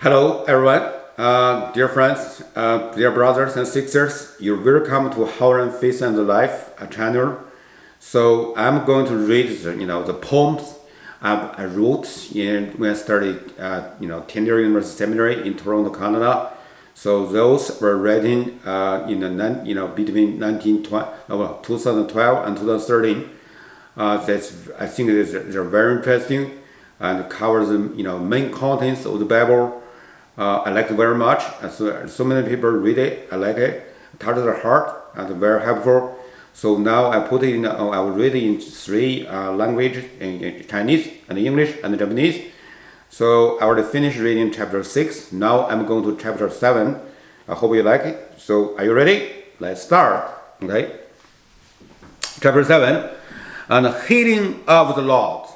Hello, everyone. Uh, dear friends, uh, dear brothers and sisters, you're welcome to Howard Faith and Life channel. So I'm going to read, the, you know, the poems I wrote in when I studied, uh, you know, Tyndale University Seminary in Toronto, Canada. So those were written uh, in the, you know, between 1920, well, 2012 and 2013. Uh, that's, I think they're very interesting and covers, you know, main contents of the Bible uh, I like it very much. So, so many people read it. I like it. Touches the heart and very helpful. So now I put it in, uh, I will read it in three uh, languages, in, in, Chinese and English and Japanese. So I already finished reading chapter 6. Now I'm going to chapter 7. I hope you like it. So are you ready? Let's start. Okay. Chapter 7. And healing of the Lord.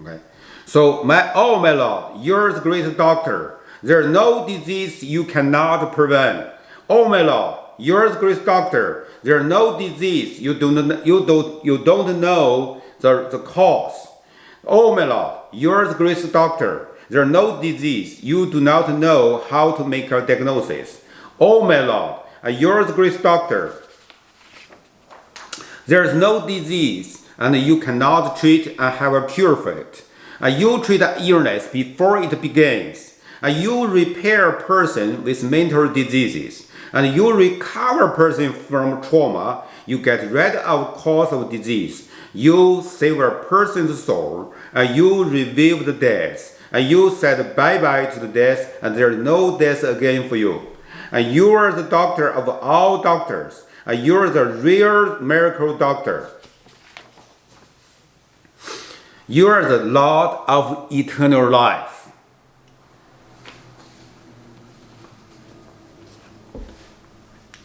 Okay. So my, oh my Lord, you're the great doctor there is no disease you cannot prevent. Oh my Lord, you're the great doctor. There is no disease you don't, you don't, you don't know the, the cause. Oh my Lord, you're the great doctor. There is no disease you do not know how to make a diagnosis. Oh my Lord, uh, you're the great doctor. There is no disease and you cannot treat and have a cure for it. Uh, you treat illness before it begins and you repair person with mental diseases. And you recover person from trauma you get rid of cause of disease. You save a person's soul and you revive the death. And you said bye-bye to the death and there is no death again for you. And you are the doctor of all doctors. And you are the real miracle doctor. You are the Lord of eternal life